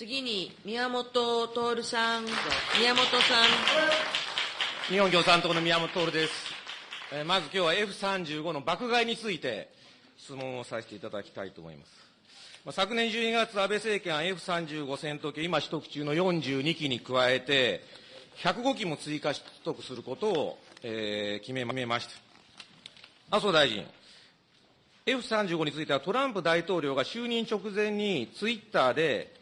次に、宮本徹さん。宮本さん。日本共産党の宮本徹です。えーまず今日は F35 の爆買いについて質問をさせていただきたいと思います。まあ昨年12月、安倍政権は F35 戦闘機、今取得中の42機に加えて、105機も追加取得することを、えー決めました。麻生大臣、F35 についてはトランプ大統領が就任直前にツイッターで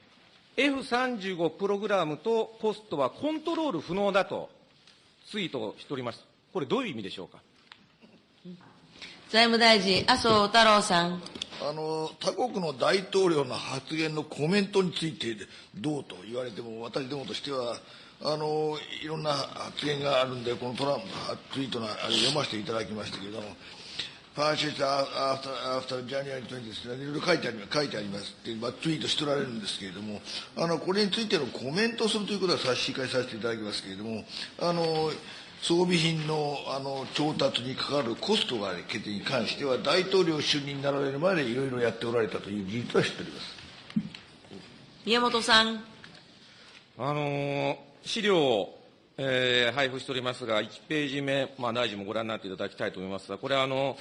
F35 プログラムとコストはコントロール不能だとツイートしております。これどういう意味でしょうか？財務大臣、麻生太郎さん。あの他国の大統領の発言のコメントについてどうと言われても、私どもとしては、あのいろんな発言があるんで、このトランプツイートのあれ読ませていただきましたけれども、ファーシストアフター、アフタージャニアリ20ですね、いろいろ書いてあり書いてありますって、まあ、ツイートしておられるんですけれども、あのこれについてのコメントをするということは差し控えさせていただきますけれども、あの装備品のあの調達にかかるコストが決定に関しては、大統領就任になられるまでいろいろやっておられたという事実は知っております。宮本さん。あの資料を、えー配布しておりますが、1ページ目、まあ、大臣もご覧になっていただきたいと思いますが、これはあの、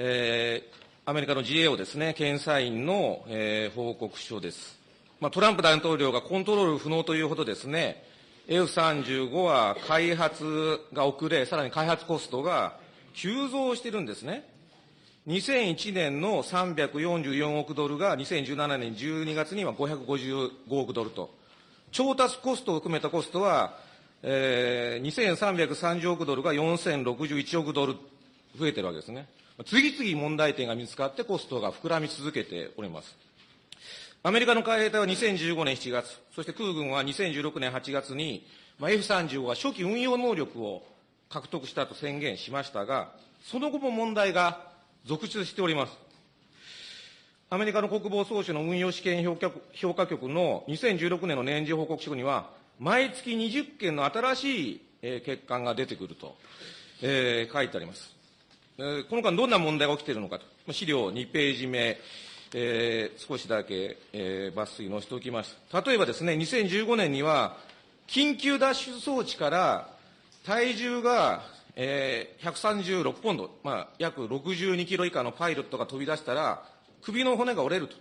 えーアメリカの GAO ですね、検査員の、えー報告書です。まあ、トランプ大統領がコントロール不能というほどですね、F35 は開発が遅れ、さらに開発コストが急増してるんですね。2001年の344億ドルが2017年12月には555億ドルと。調達コストを含めたコストは、えー、2330億ドルが4061億ドル増えてるわけですね。次々問題点が見つかってコストが膨らみ続けております。アメリカの海兵隊は2015年7月、そして空軍は2016年8月に、まあ、F35 は初期運用能力を獲得したと宣言しましたが、その後も問題が続出しております。アメリカの国防総省の運用試験評価局の2016年の年次報告書には、毎月20件の新しい、欠陥が出てくると、えー書いてあります。この間どんな問題が起きているのかと、資料2ページ目、えー少しだけ、えー抜粋載せておきます。例えばですね、2015年には、緊急脱出装置から体重が、えー136ポンド、まあ、約62キロ以下のパイロットが飛び出したら、首の骨が折れると。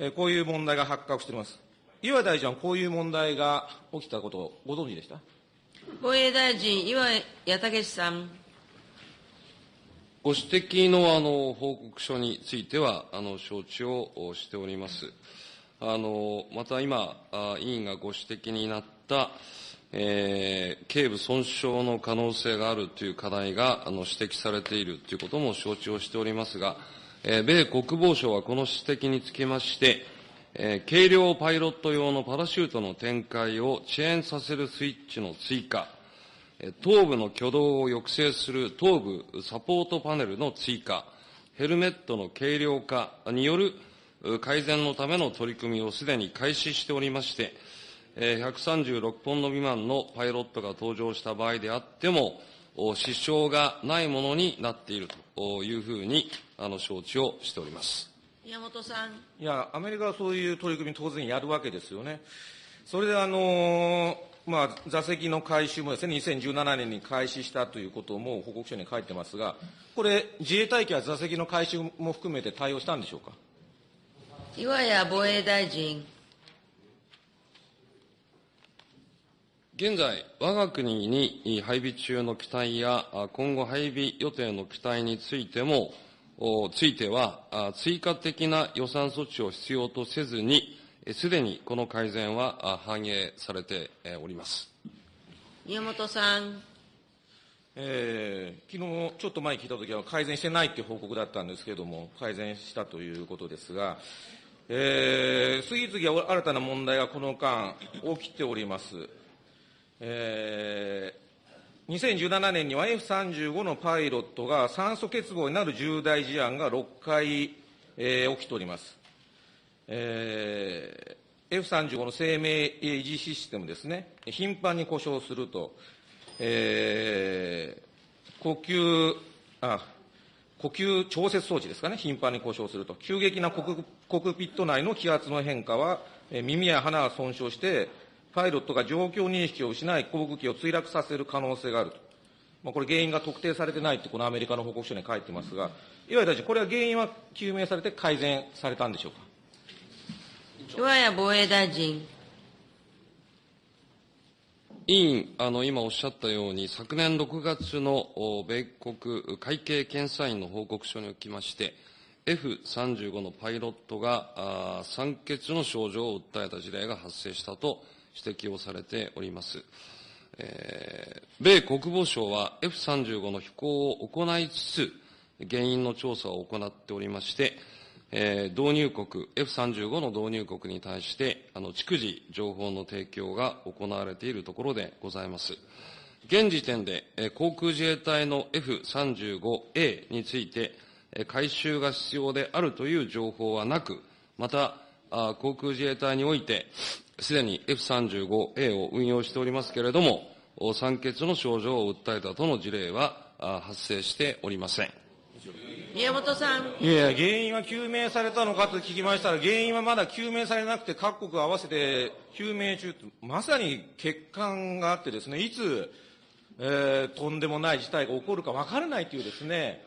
えーこういう問題が発覚しております。岩井大臣はこういう問題が起きたことをご存知でした？防衛大臣、岩井矢武さん。ご指摘のあの報告書については、あの承知をしております。あのまた今、委員がご指摘になった、えー頸部損傷の可能性があるという課題があの指摘されているということも承知をしておりますが、えー米国防省はこの指摘につきまして、えー軽量パイロット用のパラシュートの展開を遅延させるスイッチの追加、頭部の挙動を抑制する頭部サポートパネルの追加、ヘルメットの軽量化によるう改善のための取り組みをすでに開始しておりまして、えー136ポンド未満のパイロットが登場した場合であっても、お支障がないものになっているというふうにあの承知をしております。宮本さん。いや、アメリカはそういう取り組み当然やるわけですよね。それであのーまあ、座席の回収もですね、2017年に開始したということも報告書に書いてますが、これ、自衛隊機は座席の回収も含めて対応したんでしょうか？岩谷防衛大臣。現在、我が国に配備中の機体や、あ今後配備予定の機体についても、おついては、あ追加的な予算措置を必要とせずに、えすでにこの改善はあ反映されてえおります。宮本さん。えー、昨日ちょっと前に聞いたときは改善してないっていう報告だったんですけれども、改善したということですが、えー、次々新たな問題がこの間起きております。えー、2017年には F35 のパイロットが酸素欠乏になる重大事案が6回、えー起きております。えー F35 の生命維持システムですね、頻繁に故障すると、えー呼吸、あ、呼吸調節装置ですかね、頻繁に故障すると。急激なコクコクピット内の気圧の変化は、耳や鼻が損傷して、パイロットが状況認識を失い、航空機を墜落させる可能性があると。まあ、これ原因が特定されてないって、このアメリカの報告書に書いてますが、岩井大臣、これは原因は究明されて改善されたんでしょうか？岩谷防衛大臣。委員、あの、今おっしゃったように、昨年6月の米国会計検査院の報告書におきまして、F35 のパイロットが酸欠の症状を訴えた事例が発生したと指摘をされております。えー米国防省は F35 の飛行を行いつつ、原因の調査を行っておりまして、えー導入国、F35 の導入国に対して、あの、逐次情報の提供が行われているところでございます。現時点で、えー航空自衛隊の F35A について、えー改修が必要であるという情報はなく、また、あ航空自衛隊において、すでに F35A を運用しておりますけれども、酸欠の症状を訴えたとの事例は発生しておりません。宮本さん。いや、原因は究明されたのかと聞きましたら、原因はまだ究明されなくて、各国合わせて究明中と、まさに欠陥があってですね、いつ、えーとんでもない事態が起こるか分からないというですね、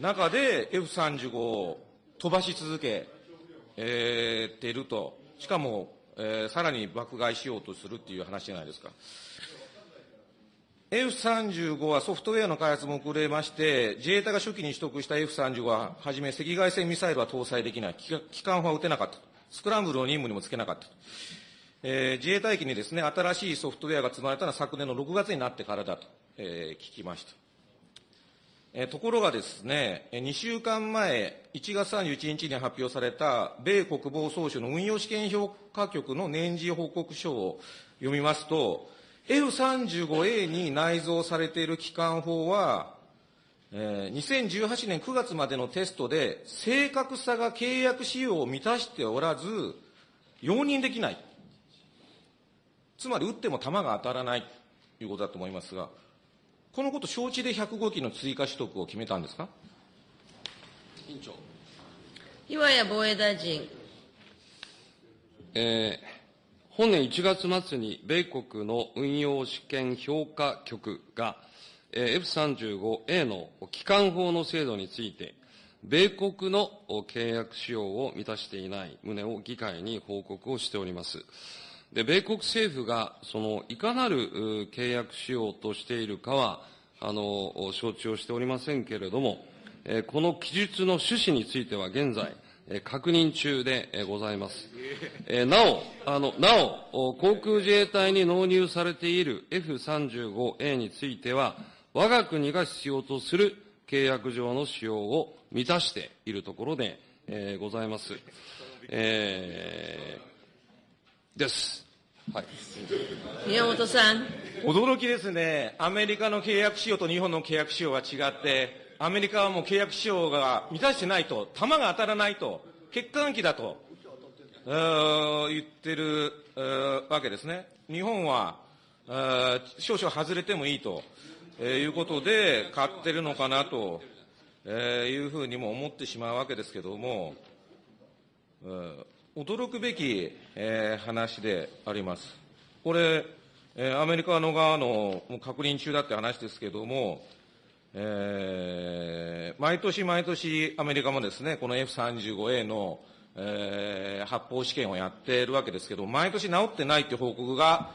中で F35 を飛ばし続け、えーていると、しかも、えーさらに爆買いしようとするっていう話じゃないですか。F35 はソフトウェアの開発も遅れまして、自衛隊が初期に取得した F35 は、はじめ赤外線ミサイルは搭載できない、機関砲は撃てなかった、スクランブルの任務にもつけなかった。えー自衛隊機にですね、新しいソフトウェアが積まれたのは昨年の6月になってからだと、えー聞きました。えーところがですね、2週間前、1月31日に発表された、米国防総省の運用試験評価局の年次報告書を読みますと、F35A に内蔵されている機関砲は、えー2018年9月までのテストで、正確さが契約仕様を満たしておらず、容認できない。つまり撃っても弾が当たらないということだと思いますが、このこと承知で105機の追加取得を決めたんですか？委員長。岩谷防衛大臣。えー本年1月末に米国の運用試験評価局が、F35A の機関砲の制度について、米国の契約仕様を満たしていない旨を議会に報告をしております。で、米国政府が、その、いかなる契約仕様としているかは、あの、承知をしておりませんけれども、この記述の趣旨については現在、確認中でえーございます。えーなお、あの、なお、お航空自衛隊に納入されている F35A については、我が国が必要とする契約上の使用を満たしているところで、えーございます。えーです。はい。宮本さん。驚きですね。アメリカの契約仕様と日本の契約仕様は違って、アメリカはもう契約仕様が満たしてないと、弾が当たらないと、欠陥機だと、言ってるわけですね。日本は、少々外れてもいいと、えーいうことで買ってるのかなと、えーいうふうにも思ってしまうわけですけども、うん驚くべき、えー話であります。これ、えーアメリカの側の確認中だって話ですけども、えー毎年毎年アメリカもですね、この F35A の、えー発砲試験をやっているわけですけど、毎年治ってないっていう報告が、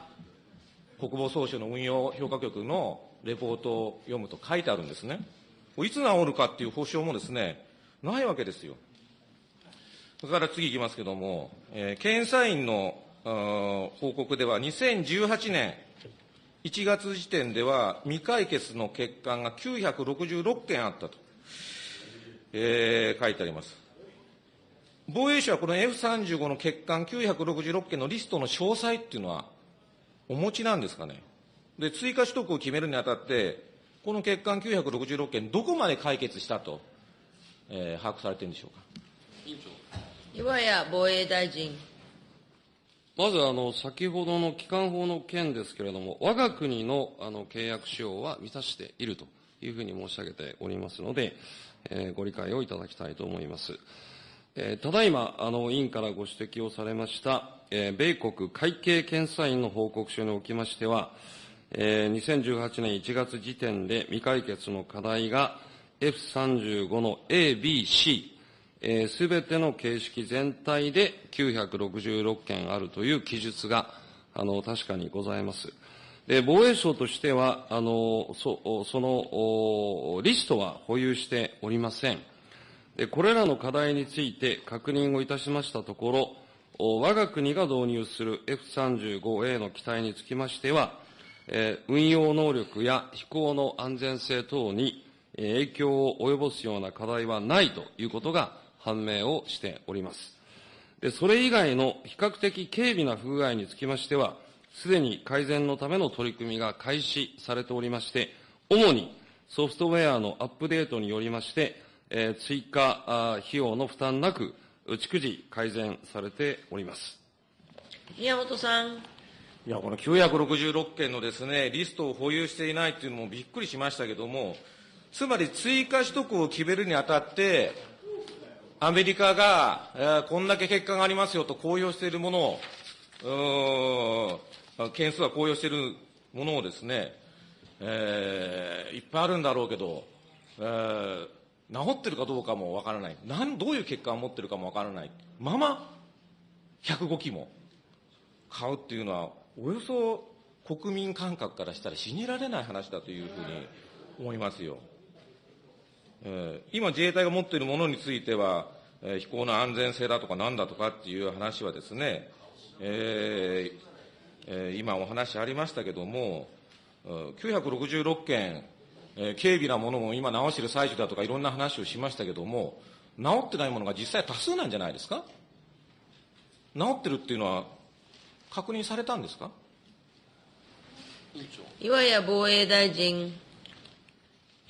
国防総省の運用評価局のレポートを読むと書いてあるんですね。いつ治るかっていう保証もですね、ないわけですよ。それから次いきますけども、えー検査院の報告では、2018年1月時点では、未解決の欠陥が966件あったと、えー書いてあります。防衛省はこの F35 の欠陥966件のリストの詳細っていうのは、お持ちなんですかね。で、追加取得を決めるにあたって、この欠陥966件、どこまで解決したと、えー把握されてるんでしょうか。岩谷防衛大臣。まず、あの、先ほどの機関法の件ですけれども、我が国の、あの、契約仕様は満たしているというふうに申し上げておりますので、えーご理解をいただきたいと思います。えーただいま、あの、委員からご指摘をされました、えー米国会計検査院の報告書におきましては、えー2018年1月時点で未解決の課題が F35 の A、B、C、すべての形式全体で966件あるという記述が、あの、確かにございます。で、防衛省としては、あの、そその、リストは保有しておりません。で、これらの課題について確認をいたしましたところ、我が国が導入する F35A の機体につきましては、えー運用能力や飛行の安全性等に影響を及ぼすような課題はないということが判明をしております。で、それ以外の比較的軽微な不具合につきましては、すでに改善のための取り組みが開始されておりまして、主にソフトウェアのアップデートによりまして、えー追加費用の負担なく、逐次改善されております。宮本さん。いや、この966件のですね、リストを保有していないっていうのもびっくりしましたけども、つまり追加取得を決めるにあたって、アメリカが、えーこんだけ結果がありますよと公表しているものを、件数は公表しているものをですね、えーいっぱいあるんだろうけど、えー治ってるかどうかもわからない。なん、どういう結果を持ってるかもわからない。まま、105機も。買うっていうのは、およそ国民感覚からしたら信じられない話だというふうに思いますよ。えー今自衛隊が持っているものについては、えー飛行の安全性だとかなんだとかっていう話はですね、えーえー今お話ありましたけども、966件、えー軽微なものも今直している最中だとかいろんな話をしましたけども、直ってないものが実際多数なんじゃないですか？直ってるっていうのは確認されたんですか？岩屋防衛大臣。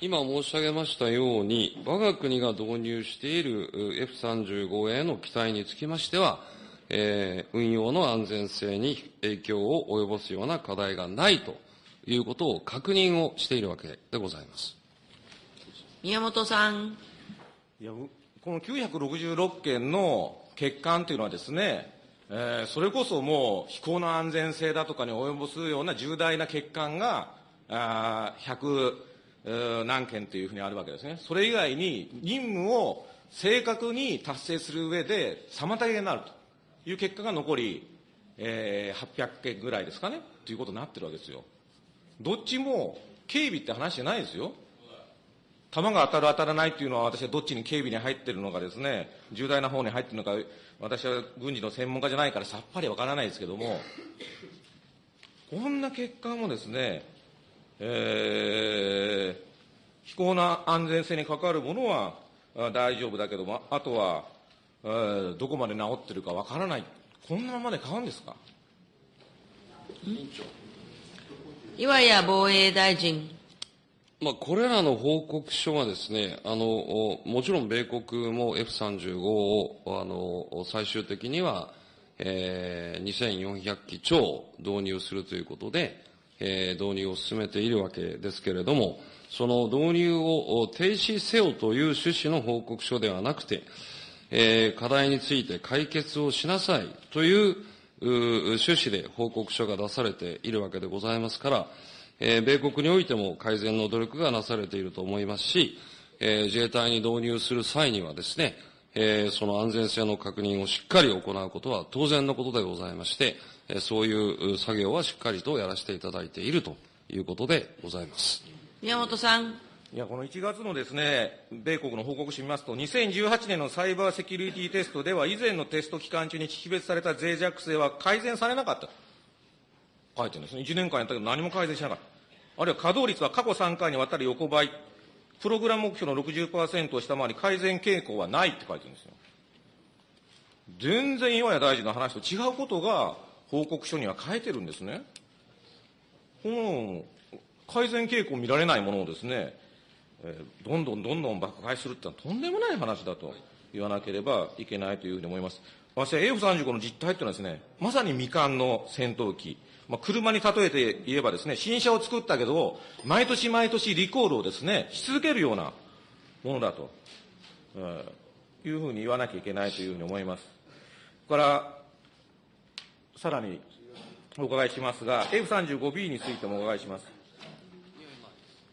今申し上げましたように、我が国が導入しているう F35A の機体につきましては、えー運用の安全性に影響を及ぼすような課題がないということを確認をしているわけでございます。宮本さん。いやうこの966件の欠陥というのはですね、えーそれこそもう飛行の安全性だとかに及ぼすような重大な欠陥が、あー100えー何件というふうにあるわけですね。それ以外に任務を正確に達成する上で妨げになるという結果が残り、えー800件ぐらいですかね、ということになってるわけですよ。どっちも警備って話じゃないですよ。弾が当たる当たらないっていうのは私はどっちに警備に入ってるのかですね、重大な方に入ってるのか、私は軍事の専門家じゃないからさっぱりわからないですけども、こんな結果もですね、えー飛行の安全性に関わるものはあ大丈夫だけども、あとは、えーどこまで治ってるかわからない。こんなままで買うんですか？岩屋防衛大臣。まあ、これらの報告書はですね、あの、おもちろん米国も F35 を、あの、最終的には、えー2400機超導入するということで、え導入を進めているわけですけれども、その導入を停止せよという趣旨の報告書ではなくて、え課題について解決をしなさいという趣旨で報告書が出されているわけでございますから、え米国においても改善の努力がなされていると思いますし、え自衛隊に導入する際にはですね、えその安全性の確認をしっかり行うことは当然のことでございまして、そういうう作業はしっかりとやらせていただいているということでございます。宮本さん。いや、この1月のですね、米国の報告書を見ますと、2018年のサイバーセキュリティテストでは、以前のテスト期間中に識別された脆弱性は改善されなかった。書いてるんですね。1年間やったけど何も改善しなかった。あるいは稼働率は過去3回にわたり横ばい。プログラム目標の60%を下回り、改善傾向はないって書いてるんですよ。全然岩屋大臣の話と違うことが報告書には書いてるんですね。この改善傾向見られないものをですね、どんどんどんどん爆買いするってのはとんでもない話だと言わなければいけないというふうに思います。私は F35 の実態っていうのはですね、まさに未完の戦闘機、まあ、車に例えて言えばですね、新車を作ったけど、毎年毎年リコールをですね、し続けるようなものだと、いうふうに言わなきゃいけないというふうに思います。から、さらにお伺いしますが、F35B についてもお伺いします。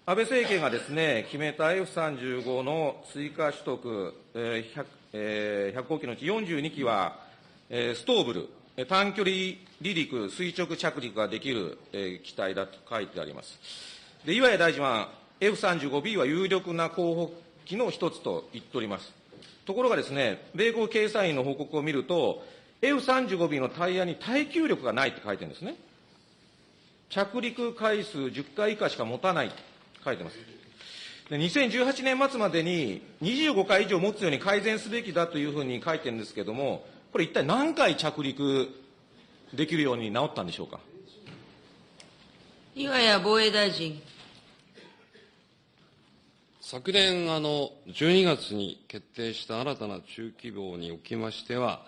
安倍政権がですね、決めた F35 の追加取得、えー 100, えー、100号機のうち42機は、えー、ストーブル、短距離離陸、垂直着陸ができる、えー、機体だと書いてあります。で、岩谷大臣は F35B は有力な候補機の一つと言っております。ところがですね、米国経済院の報告を見ると、F35B のタイヤに耐久力がないって書いてるんですね。着陸回数10回以下しか持たないって書いてます。で2018年末までに25回以上持つように改善すべきだというふうに書いてるんですけれども、これ一体何回着陸できるように治ったんでしょうか？岩谷防衛大臣。昨年、あの、12月に決定した新たな中規模におきましては、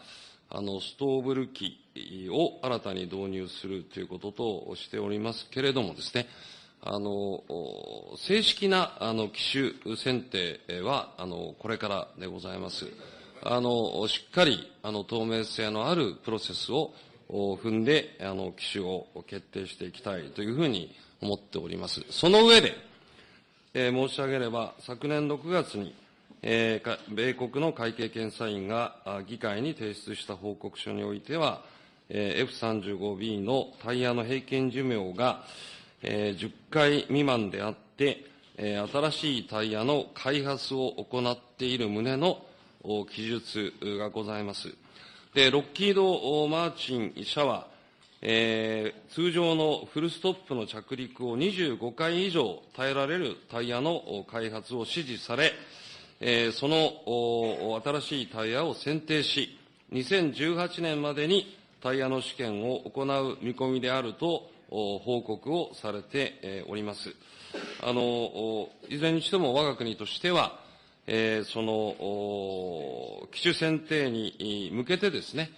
あの、ストーブル機を新たに導入するということとしておりますけれどもですね、あの、正式な、あの、機種選定は、あの、これからでございます。あの、しっかり、あの、透明性のあるプロセスを踏んで、あの、機種を決定していきたいというふうに思っております。その上で、えー、申し上げれば、昨年6月に、米国の会計検査院が議会に提出した報告書においては、えー、F35B のタイヤの平均寿命が、えー、10回未満であって、新しいタイヤの開発を行っている旨の記述がございます。で、ロッキード・マーチン社は、えー、通常のフルストップの着陸を25回以上耐えられるタイヤの開発を指示され、えー、その新しいタイヤを選定し、2018年までにタイヤの試験を行う見込みであると報告をされております。あの、いずれにしても我が国としては、えー、その、機種選定に向けてですね、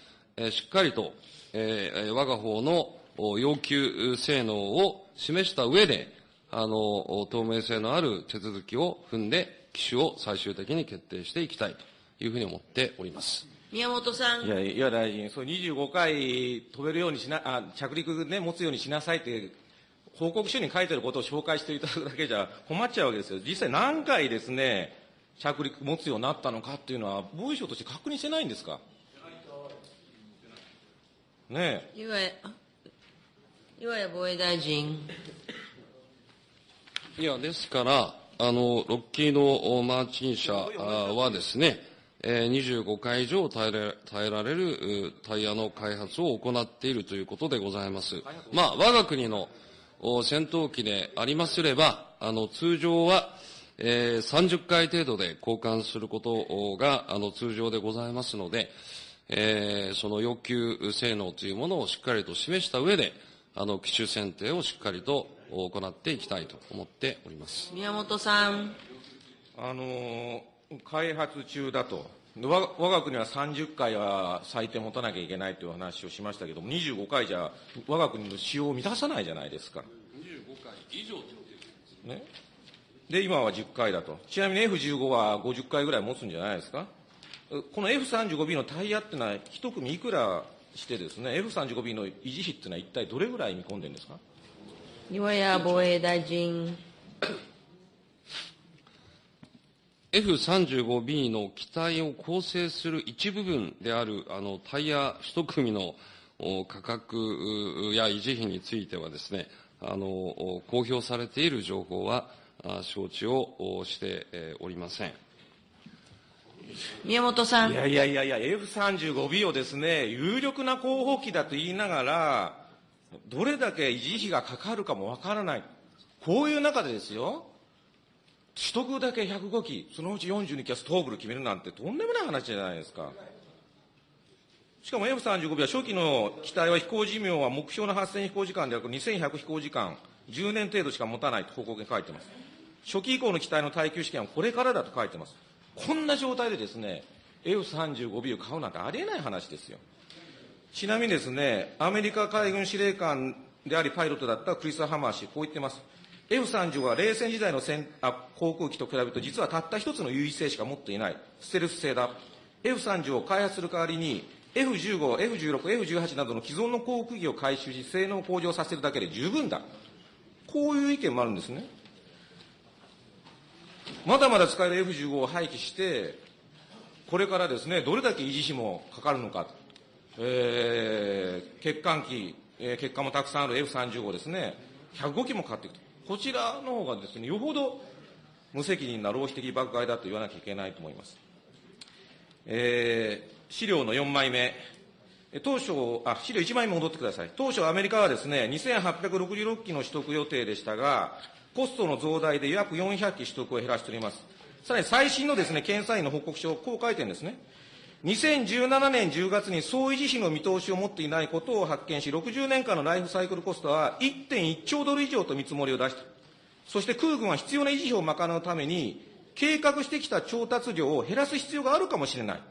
しっかりと、えー、我が方の要求性能を示した上で、あの、透明性のある手続きを踏んで、機種を最終的に決定していきたいというふうに思っております。宮本さん。いや、岩大臣、そう25回飛べるようにしな、あ、着陸ね、持つようにしなさいって、報告書に書いてることを紹介していただくだけじゃ困っちゃうわけですよ。実際何回ですね、着陸持つようになったのかっていうのは、防衛省として確認してないんですか？ねえ。岩谷、岩谷防衛大臣。いや、ですから、あの、ロッキード・マーチン社はですね、えー、25回以上耐えら耐えられるタイヤの開発を行っているということでございます。まあ、我が国の戦闘機でありますれば、あの、通常は、えー、30回程度で交換することが、あの、通常でございますので、えー、その要求性能というものをしっかりと示した上で、あの、機種選定をしっかりと行っていきたいと思っております。宮本さん。あの、開発中だと。我我が国は30回は最低持たなきゃいけないという話をしましたけども、25回じゃ我が国の使用を満たさないじゃないですか。25回以上ね。で、今は10回だと。ちなみに F15 は50回ぐらい持つんじゃないですか？この F35B のタイヤっていうのは、一組いくらしてですね、F35B の維持費っていうのは一体どれぐらい見込んでるんですか？岩谷防衛大臣。F35B の機体を構成する一部分であるあのタイヤ一組の価格や維持費についてはですね、あの公表されている情報は承知をしておりません。宮本さん。いやいやいやいや、F35B をですね、有力な候補機だと言いながら、どれだけ維持費がかかるかもわからない。こういう中でですよ、取得だけ105機、そのうち42機はストーブル決めるなんてとんでもない話じゃないですか。しかも F35B は初期の機体は飛行寿命は目標の8000飛行時間である2100飛行時間、10年程度しか持たないと報告に書いてます。初期以降の機体の耐久試験はこれからだと書いてます。こんな状態でですね、F35B を買うなんてありえない話ですよ。ちなみにですね、アメリカ海軍司令官であり、パイロットだったクリス・ハマー氏、こう言ってます。F30 は冷戦時代の戦あ航空機と比べると、実はたった一つの優位性しか持っていない。ステルス性だ。F30 を開発する代わりに、F15、F16、F18 などの既存の航空機を回収し、性能を向上させるだけで十分だ。こういう意見もあるんですね。まだまだ使える F15 を廃棄して、これからですね、どれだけ維持費もかかるのか、えー、欠陥機、えー、欠陥もたくさんある F35 ですね、105機もかかっていくと。こちらの方がですね、よほど無責任な浪費的爆買いだと言わなきゃいけないと思います。えー、資料の4枚目。当初、あ、資料1枚目戻ってください。当初アメリカはですね、2866機の取得予定でしたが、コストの増大で約400機取得を減らしております。さらに最新のですね、検査員の報告書、こう書いてるんですね。2017年10月に総維持費の見通しを持っていないことを発見し、60年間のライフサイクルコストは1.1兆ドル以上と見積もりを出した。そして空軍は必要な維持費を賄うために、計画してきた調達量を減らす必要があるかもしれない。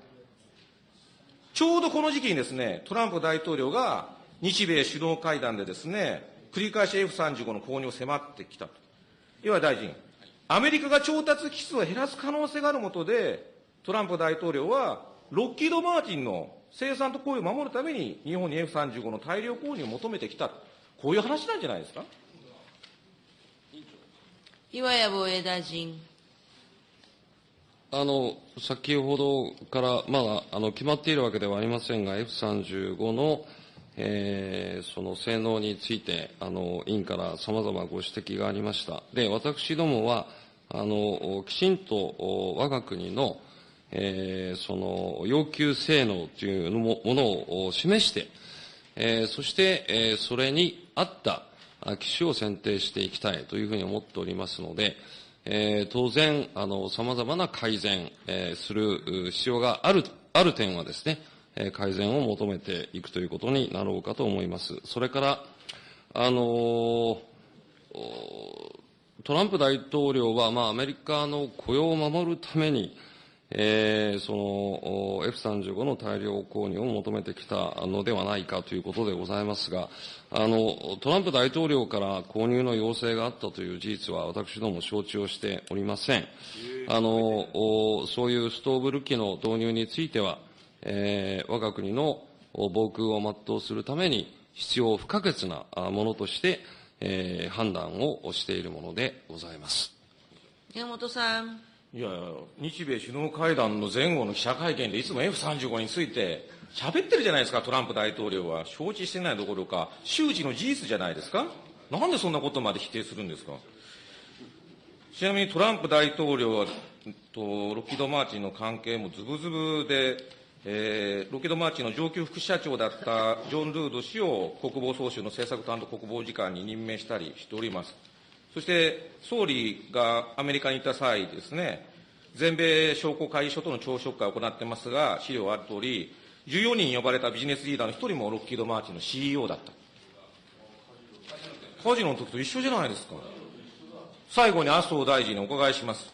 ちょうどこの時期にですね、トランプ大統領が日米首脳会談でですね、繰り返し F35 の購入を迫ってきたと。岩井大臣、アメリカが調達機数を減らす可能性があるもとで、トランプ大統領は、ロッキード・マーティンの生産と雇用を守るために、日本に F35 の大量購入を求めてきた。こういう話なんじゃないですか？岩谷防衛大臣。あの、先ほどから、まだ、あの、決まっているわけではありませんが、F35 の、えーその性能について、あの、委員から様々ご指摘がありました。で、私どもは、あの、きちんと、お我が国の、えーその、要求性能というものを示して、えーそして、えーそれに合った機種を選定していきたいというふうに思っておりますので、えー当然、あの、様々な改善、えーする必要がある、ある点はですね、えー改善を求めていくということになろうかと思います。それから、あのトランプ大統領は、まあ、アメリカの雇用を守るために、えーその F35 の大量購入を求めてきたのではないかということでございますが、あの、トランプ大統領から購入の要請があったという事実は私ども承知をしておりません。あの、そういうストーブル機の導入については、えー我が国の防空を全うするために必要不可欠なものとして、えー判断をしているものでございます。山本さん。いや、日米首脳会談の前後の記者会見でいつも F35 について喋ってるじゃないですか、トランプ大統領は。承知してないどころか、周知の事実じゃないですか。なんでそんなことまで否定するんですか。ちなみにトランプ大統領は、とロッキード・マーチンの関係もズブズブで、えーロッキード・マーチンの上級副社長だったジョン・ルード氏を国防総省の政策担当国防次官に任命したりしております。そして、総理がアメリカに行った際ですね、全米商工会議所との朝食会を行ってますが、資料ある通り、14人呼ばれたビジネスリーダーの1人もロッキード・マーチンの CEO だった。カジノの時と一緒じゃないですか。最後に麻生大臣にお伺いします。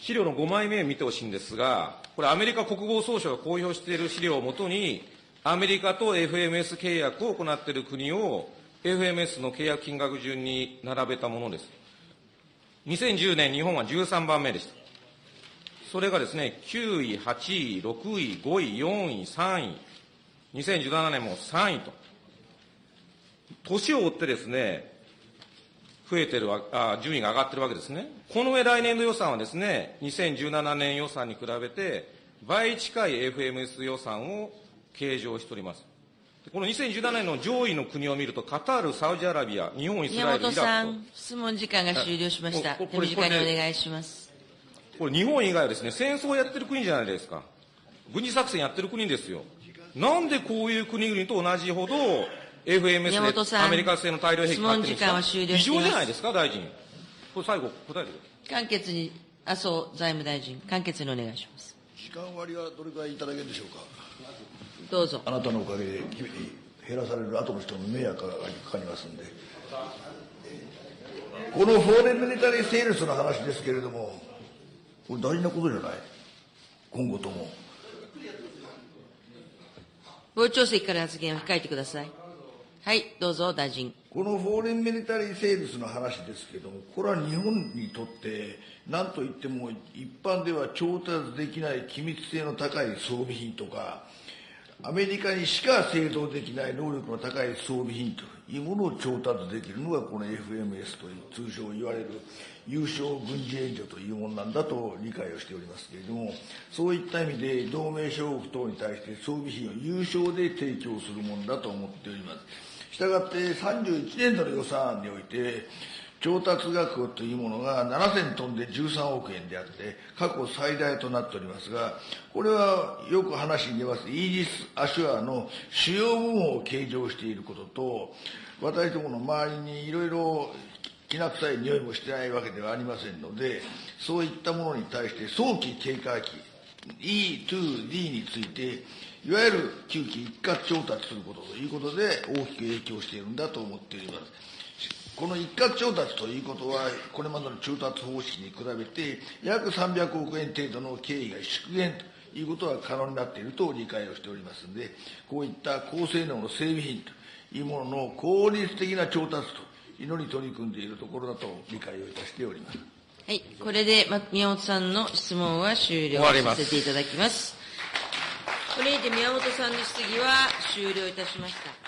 資料の5枚目を見てほしいんですが、これアメリカ国防総省が公表している資料をもとに、アメリカと FMS 契約を行っている国を FMS の契約金額順に並べたものです。2010年日本は13番目でした。それがですね、9位、8位、6位、5位、4位、3位、2017年も3位と。年を追ってですね、増えてるわあ、順位が上がってるわけですね。この上来年度予算はですね、2017年予算に比べて、倍近い FMS 予算を計上しております。でこの2017年の上位の国を見ると、カタール、サウジアラビア、日本、イスラエル、宮本さん、質問時間が終了しました。手短にお願いします。と。これ日本以外はですね、戦争をやってる国じゃないですか。軍事作戦やってる国ですよ。なんでこういう国々と同じほど、FMS でアメリカ製の大量兵器買ってるんですか？質問時間は終了異しています常じゃないですか、大臣。これ最後、答えてください。簡潔に、麻生財務大臣、簡潔にお願いします。時間割はどれくらいいただけるでしょうか？どうぞ。あなたのおかげで減らされる後の人の迷惑がかかりますんで。このフォーレンミリタリーセールスの話ですけれども、これ大事なことじゃない？今後とも。傍聴席から発言を控えてください。はい、どうぞ、大臣。このフォーレンミリタリーセールスの話ですけれども、これは日本にとって、なんといっても一般では調達できない機密性の高い装備品とか、アメリカにしか製造できない能力の高い装備品というものを調達できるのがこの FMS という通称言われる優勝軍事援助というものなんだと理解をしておりますけれども、そういった意味で同盟諸国等に対して装備品を有償で提供するものだと思っております。したがって31年度の予算案において、調達額というものが7000トンで13億円であって、過去最大となっておりますが、これはよく話に出ます、イージス・アシュアの主要部門を計上していることと、私どもの周りにいろいろきな臭い匂いもしてないわけではありませんので、そういったものに対して早期警戒期、E2D について、いわゆる旧期一括調達することということで大きく影響しているんだと思っております。この一括調達ということは、これまでの調達方式に比べて、約300億円程度の経費が縮減ということが可能になっていると理解をしておりますので、こういった高性能の整備品というものの効率的な調達というのに取り組んでいるところだと理解をいたしております。はい、これで、ま、宮本さんの質問は終了終わりますさせていただきます。これにて宮本さんの質疑は終了いたしました。